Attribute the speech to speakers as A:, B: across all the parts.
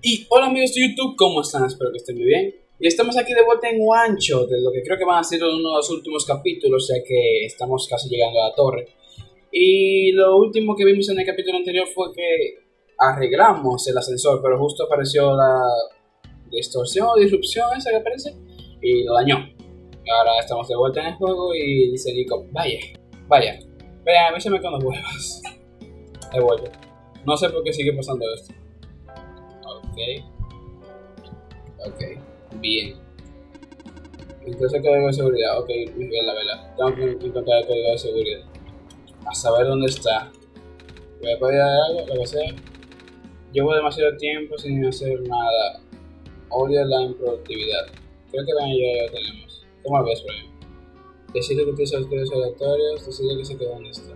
A: Y hola amigos de YouTube, ¿cómo están? Espero que estén muy bien. Y estamos aquí de vuelta en Guancho, de lo que creo que van a ser uno de los últimos capítulos, ya que estamos casi llegando a la torre. Y lo último que vimos en el capítulo anterior fue que arreglamos el ascensor, pero justo apareció la distorsión o disrupción esa que aparece y lo dañó. Ahora estamos de vuelta en el juego y dice Nico, vaya, vaya, vean, avísame cuando vuelvas. He vuelto. No sé por qué sigue pasando esto. Ok. Bien. Entonces código de seguridad. Ok, bien la vela. Tengo que encontrar el código de seguridad. A saber dónde está. Voy a poder algo, lo que sea. Llevo demasiado tiempo sin hacer nada. Odio la improductividad. Creo que van ya lo tenemos. ¿Cómo ves, ejemplo? Decide que utiliza los códigos aleatorios, decide que se quede donde está.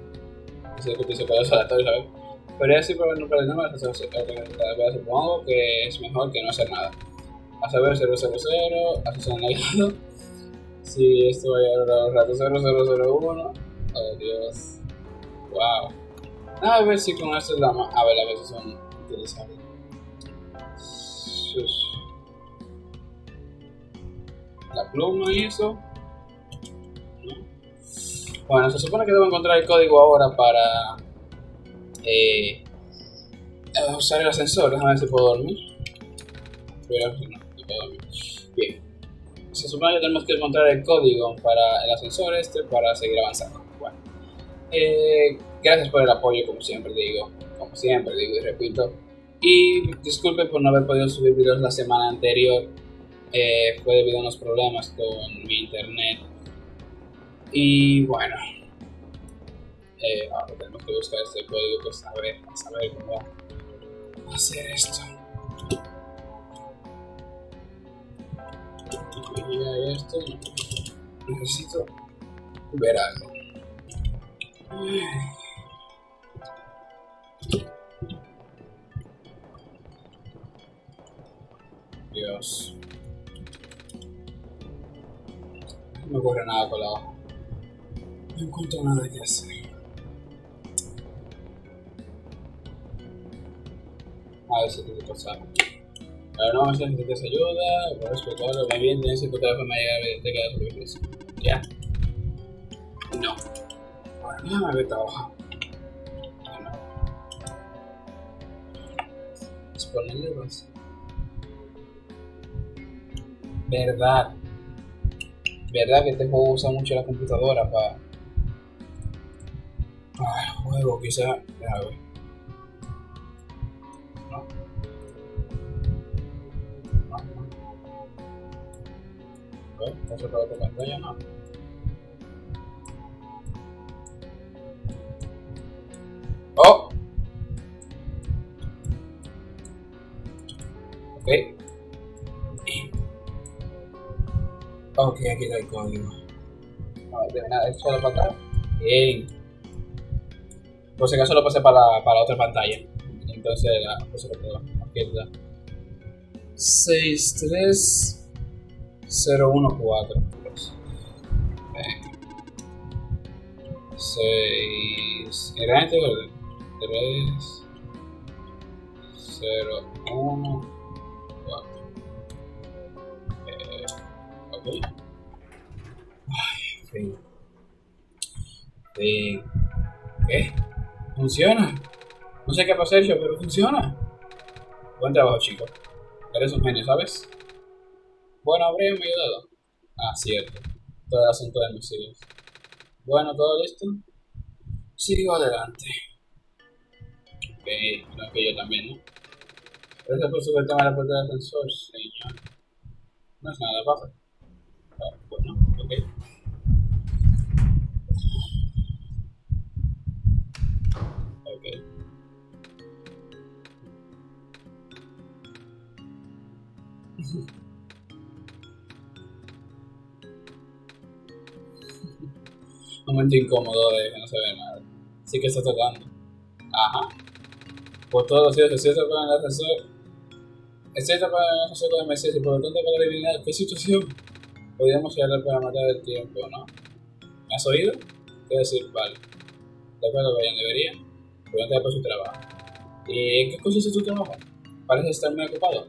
A: Decide que utiliza códigos aleatorios, ¿sabes? Podría decir por el número de números, supongo que es mejor que no hacer nada. A saber 000, así negado. Si esto va a llevar un rato 0001. Oh Dios. Wow. A ver si con esto es la más. A ver, a veces son utilizables. La pluma y eso. Bueno, se supone que debo encontrar el código ahora para eh, usar el ascensor. Déjame ver si puedo dormir. Pero no, no puedo dormir. Bien. Se supone que tenemos que encontrar el código para el ascensor este para seguir avanzando. Bueno. Eh, gracias por el apoyo, como siempre digo. Como siempre digo y repito. Y disculpen por no haber podido subir videos la semana anterior. Eh, fue debido a unos problemas con mi internet. Y bueno, eh, ahora tenemos que buscar este código pues a saber cómo hacer esto. Y esto, necesito ver algo. Dios. No ocurre nada con la hoja. No encuentro nada que hacer. A ver si te pasar. Pero no, si necesitas ayuda, por respetarlo, muy bien, encontrar la forma de llegar a te quedas sobre eso. ¿Ya? No. Bueno, déjame ver esta hoja. No. Exponerle más. Verdad. Verdad que este juego usa mucho la computadora para. Para el juego, quizá. Déjame ver. está cerrado por las mañanas. ¡Oh! Ok. Ok, aquí está el código. A ver, de nada, es solo pantalla. Bien. Por si acaso lo pasé para, para otra pantalla. Entonces ah, pues la puse para la izquierda. 6, 3. 014 6 grande verde 3 0 1 4 eh, ok. Ay fin. Fin ¿qué? funciona no sé qué pasó yo pero funciona. Buen trabajo chicos eres un genio ¿sabes? Bueno habría me ayudado ah cierto todo el asunto de mis hijos bueno, ¿todo listo? Sigo adelante. Ok, creo que yo también, ¿no? Gracias por tema de la puerta del ascensor, señor. No es nada, pasa. Ah, bueno, ok. Ok. Momento incómodo de que no se ve nada. Sí que está tocando. Ajá. Por todos los días, cierto con el ascensor. Cierto con el ascensor con Mesías y por lo tanto para eliminar qué situación podríamos llegar para matar el tiempo, ¿no? ¿Me has oído? Quiero decir, vale. De acuerdo, vayan, debería. Pregunta por su trabajo. ¿Y en qué consiste tu trabajo? parece estar muy ocupado.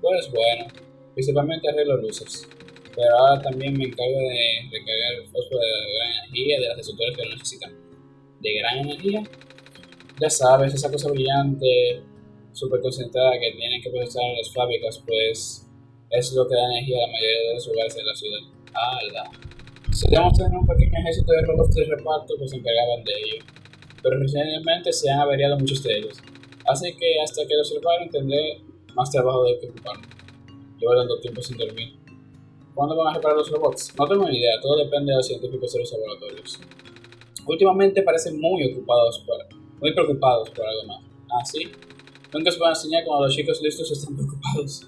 A: Pues bueno, principalmente arreglo luces. Pero ahora también me encargo de recargar el fósforo de gran energía de las destructores que lo necesitan. ¿De gran energía? Ya sabes, esa cosa brillante, súper concentrada que tienen que procesar en las fábricas, pues es lo que da energía a la mayoría de los lugares de la ciudad. ¡Hala! Solíamos tener un pequeño ejército de robots de reparto que se encargaban de ello, pero recientemente se han averiado muchos de ellos. Así que hasta que los reparen tendré más trabajo de que ocuparme. Llevo tanto tiempo sin dormir. ¿Cuándo van a reparar los robots? No tengo ni idea, todo depende de los científicos de los laboratorios. Últimamente parecen muy ocupados por, muy preocupados por algo más. ¿Ah, sí? Nunca se puede enseñar cuando los chicos listos están preocupados.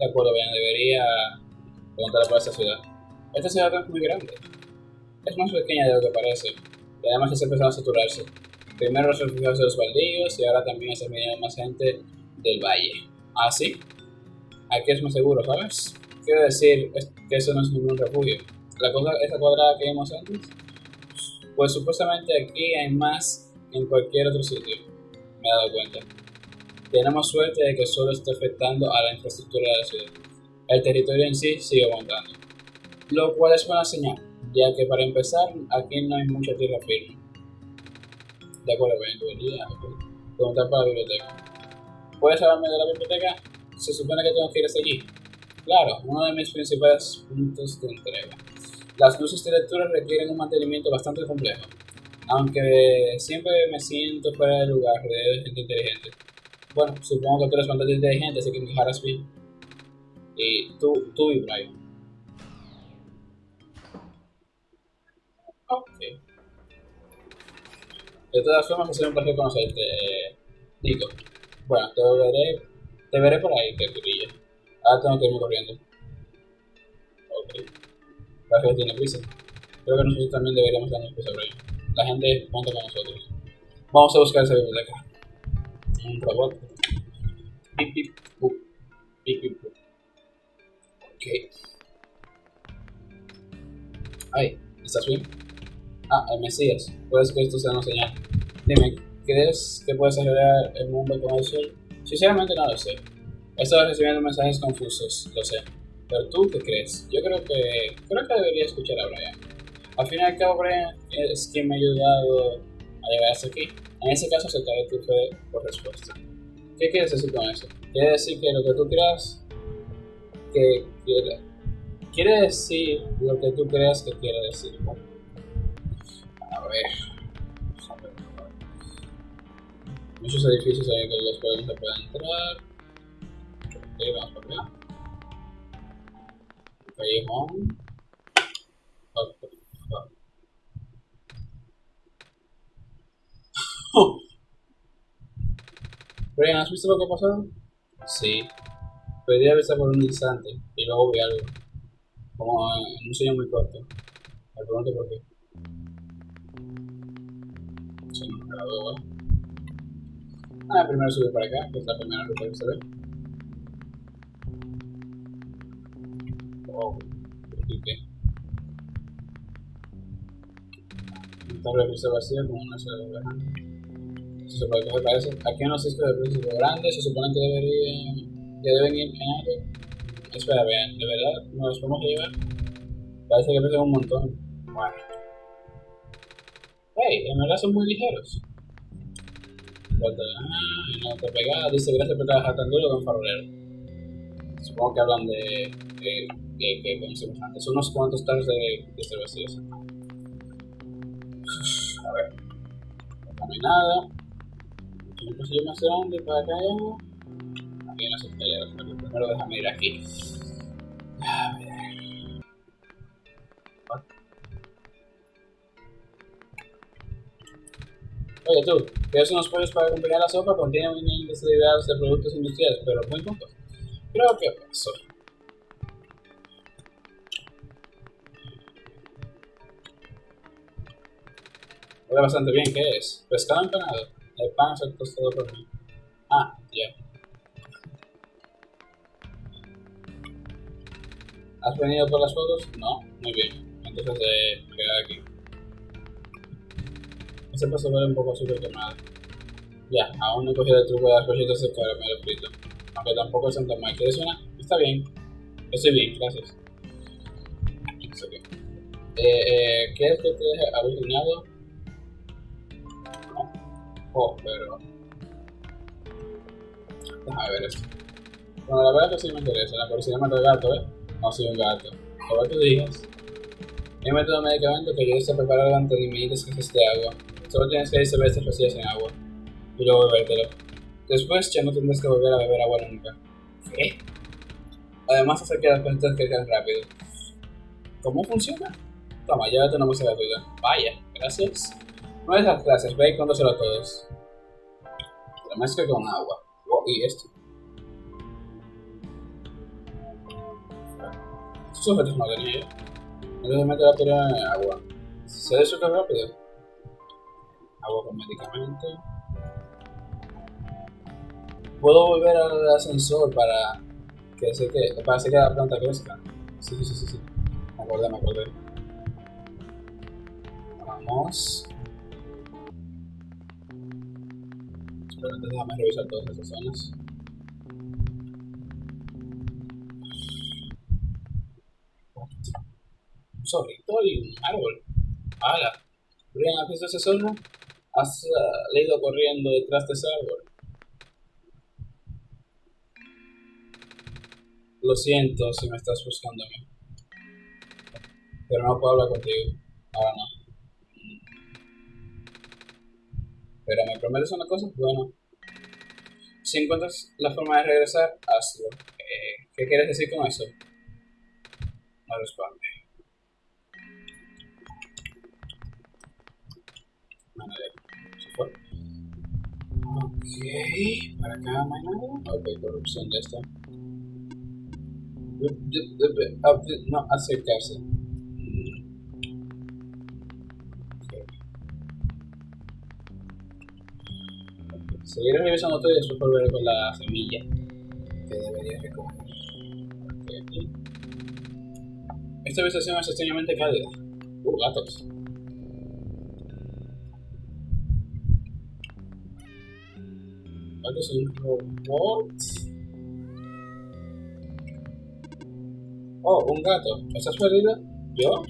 A: De acuerdo, bien, debería preguntar por esta ciudad. Esta ciudad es muy grande. Es más pequeña de lo que parece. Y además ya se empezado a saturarse. Primero los refugiados de los baldíos y ahora también está viniendo más gente del valle. ¿Ah, sí? Aquí es más seguro, ¿sabes? Quiero decir que eso no es ningún refugio. La cosa, esa cuadrada que vimos antes, pues supuestamente aquí hay más en cualquier otro sitio. Me he dado cuenta. Tenemos suerte de que solo está afectando a la infraestructura de la ciudad. El territorio en sí sigue aguantando. Lo cual es buena señal, ya que para empezar, aquí no hay mucha tierra firme. De acuerdo, bien, debería preguntar para la biblioteca. ¿Puedes hablarme de la biblioteca? Se supone que tengo que ir hasta allí. Claro, uno de mis principales puntos de entrega. Las luces de lectura requieren un mantenimiento bastante complejo, aunque siempre me siento fuera de lugar de gente inteligente. Bueno, supongo que tú eres bastante inteligente, así que me dejarás bien. Y tú, tú y Brian. Ok. De todas formas, ha sido un placer conocerte, Nico. Bueno, te veré, te veré por ahí, que Ahora tengo que irme corriendo. Ok. Parece que tiene prisa. Creo que nosotros también deberíamos darnos prisa por ahí. La gente cuenta con nosotros. Vamos a buscar esa biblioteca. Un robot. Pip, pip, pup. Pip, pip, pup. Ok. Ay, ¿estás bien? Ah, el Mesías. Puedes que esto sea una señal. Dime, ¿crees que puedes arreglar el mundo con el sol? Sinceramente no lo sé. He estado recibiendo mensajes confusos, lo sé. Pero tú, ¿qué crees? Yo creo que creo que debería escuchar a Brian. Al fin y al cabo, Brian es quien me ha ayudado a llegar hasta aquí. En ese caso, aceptaré tu fe por respuesta. ¿Qué quieres decir con eso? Quiere decir que lo que tú creas que quiere, quiere decir lo que tú creas que quiere decir. ¿no? A ver. Muchos edificios que los cuales no se pueden entrar. Ok, vamos por acá. Ok. Brian, ¿has visto lo que pasado? Sí. Pedí avisar por un instante y luego vi algo. Como en un sueño muy corto. Me pregunto por qué. Me ¿vale? Ah, primero subir para acá, que es la primera ruta que se ve. Wow, tabla piso vacía con una sola. Se supone que se parece. Aquí unos discos de príncipe grandes, se supone que deberían, que deben ir en algo. Espera, vean, ¿de verdad nos podemos llevar? Parece que pesan un montón. Bueno. Hey, en verdad son muy ligeros. Ah, no te pega, dice gracias por trabajar tan duro con farolero. Supongo que hablan de, como decimos antes, unos cuantos tarros de, de. A ver. No hay nada. Un más grande para acá algo. Aquí en las escaleras, pero primero déjame ir aquí. A ver. Oye tú, ¿quieres unos pollos para acompañar la sopa? Contiene un índice de de productos industriales, pero muy pocos. Creo que pasó. Huele bastante bien, ¿qué es? Pescado empanado. El pan es el tostado por mí. Ah, ya. ¿Has venido por las fotos? No, muy bien. Entonces eh, quedo aquí. Ese paso huele un poco súper quemado. Ya, aún no he cogido el truco de las cositas de caramelo frito. Aunque tampoco son tan mal. ¿Quieres una? Está bien. Estoy bien, gracias. Eh, eh, ¿Quieres que te deje alucinado? No. Oh, pero... Déjame ver esto. Bueno, la verdad que sí me interesa. La curiosidad mata al gato, ¿eh? No soy un gato. Como tú digas. He metido medicamento que ayuda a preparar ante límites que de agua. Solo tienes que ir cervezas vacías en agua. Y luego bebértelo. Después ya no tendrás que volver a beber agua nunca. ¿Qué? Además hace que las cosas crezcan rápido. ¿Cómo funciona? Toma, llévate una muestra gratuita. Vaya, gracias. No es las clases, ve y conócelo a todos. La mezcla con agua. Oh, y esto. Estos objetos no tenía yo. No meter la teoría en agua. ¿Se disuelve rápido? Agua con medicamento. Puedo volver al ascensor para que se que para hacer que la planta crezca. Sí, sí, sí, sí. Me acordé, me acordé. Vamos. Antes déjame revisar todas esas zonas. Un zorrito y un árbol. ¡Hala! Brian, ¿has visto esa zona? Has leído corriendo detrás de ese árbol. Lo siento si me estás buscando a mí. Pero no puedo hablar contigo. Ahora no. Pero me prometes una cosa, bueno. Si encuentras la forma de regresar, hazlo. Eh, ¿Qué quieres decir con eso? No responde. se fue. Ok, para acá no hay nada. Ok, corrupción de esto. No, acercarse. Seguiré revisando todo y después volveré con la semilla que debería recoger. Okay. Esta habitación es extrañamente cálida. Uh, gatos. Gatos un robot. Oh, un gato. ¿Estás perdida? ¿Yo?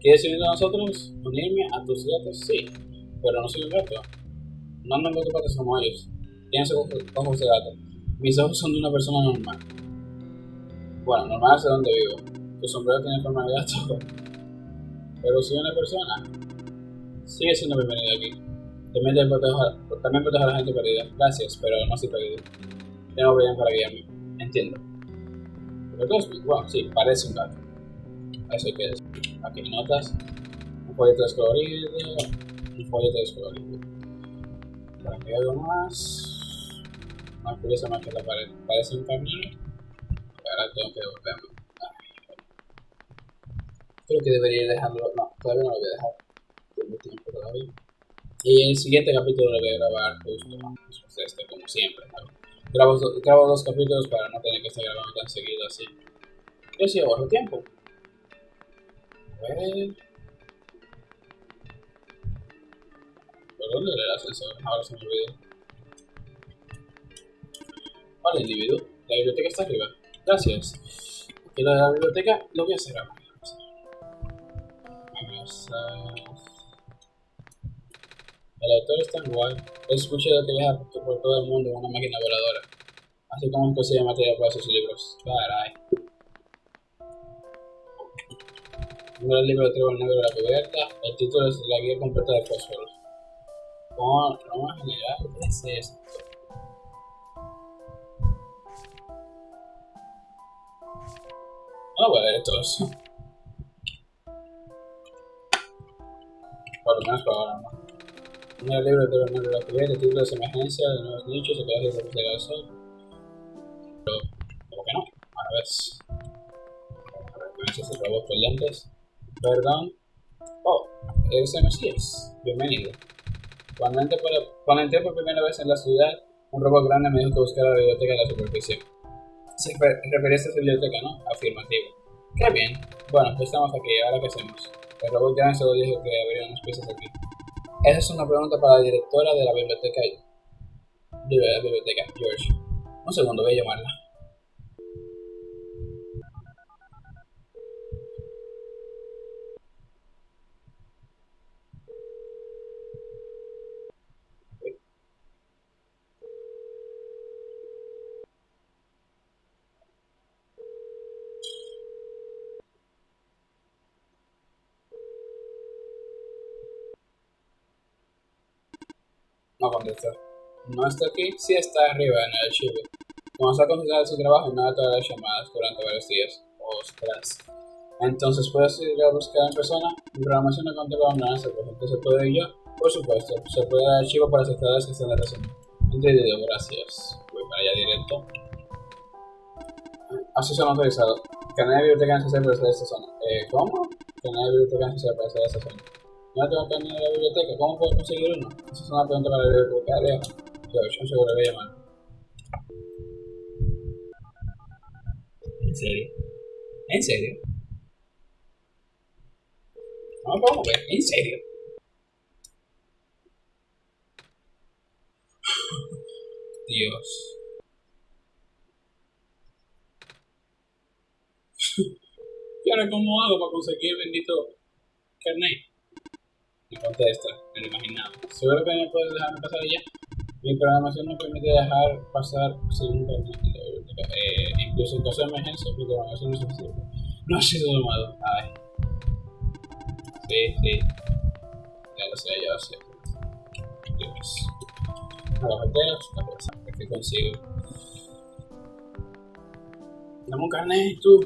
A: ¿Quieres unirte a nosotros? ¿Unirme a tus gatos? Sí. Pero no soy un gato. No ando en patas como ellos. Tienes ojos de gato. Mis ojos son de una persona normal. Bueno, normal es de donde vivo. Tu sombrero tiene forma de gato. Pero soy una persona. Sigue siendo bienvenido aquí. También, protejo, también protejo a la gente perdida. Gracias, pero no estoy perdido. Tengo bien para guiarme. Entiendo. Pero todos, bueno, sí, parece un gato. Eso hay que decir. Aquí notas. Un folleto descolorido. Un folleto descolorido para que algo más. Más curiosa más que la pared. Parece un camión. Ahora tengo que devolverme. Creo que debería dejarlo. No, todavía no lo voy a dejar. Tengo tiempo todavía. Y el siguiente capítulo lo voy a grabar justo después de este, como siempre. Grabo, grabo dos capítulos para no tener que estar grabando tan seguido así. Yo sí ahorro tiempo. A ver. ¿Por dónde era el ascensor? Ahora se me olvidó. Vale, individuo. La biblioteca está arriba. Gracias. De la biblioteca lo voy a ahora. Vamos a... El autor es tan guay. He escuchado que viaja por todo el mundo en una máquina voladora. Así como consigue material para sus libros. Caray. el libro de Trevor Negro de la cubierta. El título es La guía completa de fósforos. ¿Cómo, cómo generar es esto? No voy a ver estos. Por lo menos por ahora no. Un libro de Bernardo la cubierta, el título de emergencia de nuevos nichos, que hace de sol. Pero, ¿cómo que no? A ver. A ver, ¿qué es el robot con lentes? Perdón. Oh, ese Mesías. Bienvenido. Cuando entré, por, cuando entré por primera vez en la ciudad, un robot grande me dijo que buscara la biblioteca en la superficie. Se refería a esta biblioteca, ¿no? Afirmativo. Qué bien. Bueno, pues estamos aquí. ¿Ahora qué hacemos? El robot solo dijo que habría unas piezas aquí. Esa es una pregunta para la directora de la biblioteca biblioteca, George. Un segundo, voy a llamarla. No contesta. No está aquí, sí está arriba en el archivo. Está concentrado en su trabajo, no da todas las llamadas durante varios días. Ostras. Entonces puedes ir a buscar en persona. Mi programación no controla nada, pues entonces puedo ir yo. Por supuesto, se puede dar archivo para aceptar que están en la razón. Entendido, gracias. Voy para allá directo. Acceso no autorizado. Canal de biblioteca necesario para esta zona. Eh, ¿Cómo? Canal de biblioteca necesario para esta zona. No tengo que ir a la biblioteca. ¿Cómo puedo conseguir uno? Esa es una pregunta para la bibliotecaria. George, un seguro, voy a llamar. ¿En serio? ¿En serio? No me puedo mover, ¿en serio? Dios. ¿Y ahora cómo hago para conseguir el bendito carnet? Contesta, me lo imaginaba. Seguro que no puedes dejarme pasar ya. Mi programación no permite dejar pasar internet. Eh, incluso en caso de emergencia, mi programación no es suficiente. No ha sido domado. Ay. Sí, sí. Ya lo sé, ya lo sé. Dios. A los carteras, la cosa. ¿Qué consigo? Dame un carnet, tú.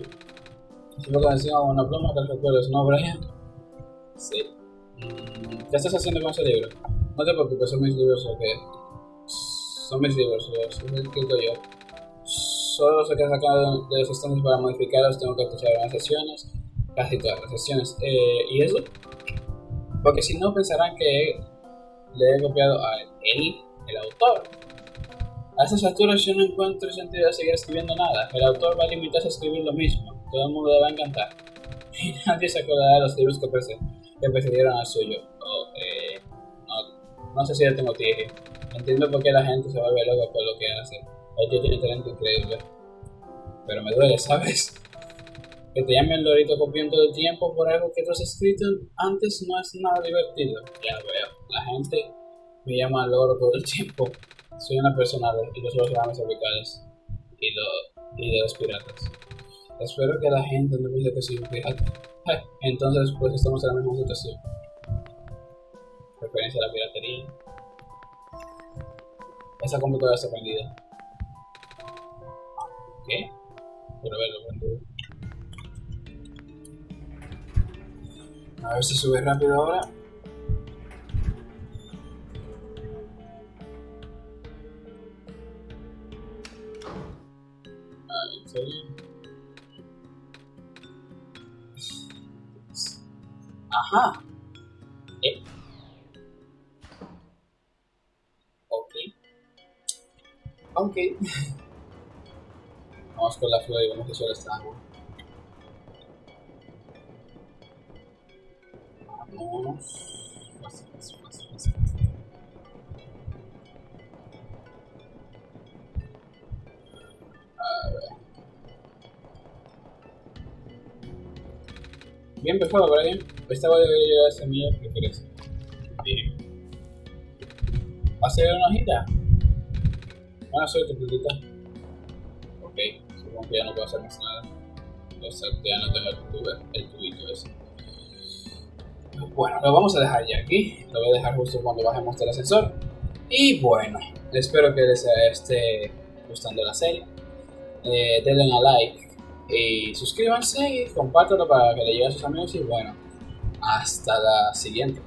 A: Si lo que encima una pluma, ¿no, Brian? Sí. ¿Qué estás haciendo con ese libro? No te preocupes, son mis libros, ¿ok? Son mis libros, los escrito yo. Solo los he sacado de los estantes para modificarlos, tengo que escuchar las sesiones, casi todas las sesiones. Eh, ¿Y eso? Porque si no pensarán que le he copiado a él, el autor. A estas alturas yo no encuentro sentido de seguir escribiendo nada. El autor va a limitarse a escribir lo mismo. Todo el mundo le va a encantar. Y nadie se acordará de los libros que precedieron al suyo. No, sé si ya tengo tije. Entiendo por qué la gente se vuelve loca por lo que hace. Él tiene talento increíble. Pero me duele, ¿sabes? Que te llamen Lorito copiando todo el tiempo por algo que tú has escrito antes no es nada divertido. Ya veo. La gente me llama loro todo el tiempo. Soy una persona de, los programas tropicales y, lo, y de los piratas. Espero que la gente no piense que soy un pirata. Entonces, pues estamos en la misma situación referencia a la piratería. Esa computadora está prendida. ¿Qué? Quiero verlo prendido. A ver si sube rápido ahora. ¿en serio? Ajá. Ok. Vamos con la flor y vamos que solo está agua. Vamos. A ver. Bien empezado, Brian. Esta va a llevar a semilla que crece. Bien. ¿Va a ser una hojita? Buena suerte, putita. Ok, supongo que ya no puedo hacer más nada. Exacto, ya no tengo el, el tubito ese. Bueno, lo vamos a dejar ya aquí. Lo voy a dejar justo cuando bajemos del ascensor. Y bueno, espero que les esté gustando la serie. Eh, denle a like y suscríbanse y compártanlo para que le llegue a sus amigos. Y bueno, hasta la siguiente.